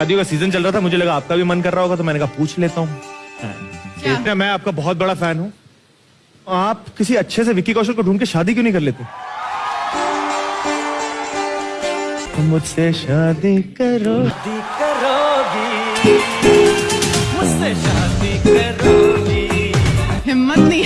शादियों का सीज़न चल रहा था मुझे लगा आपका भी मन कर रहा होगा तो मैंने कहा पूछ लेता हूँ। हाँ। मैं आपका बहुत बड़ा फ़ैन हूँ। आप किसी अच्छे से विक्की कौशल को ढूंढ के शादी क्यों नहीं कर लेते? मुझसे शादी करो। मुझसे शादी करोगी। हिम्मत नहीं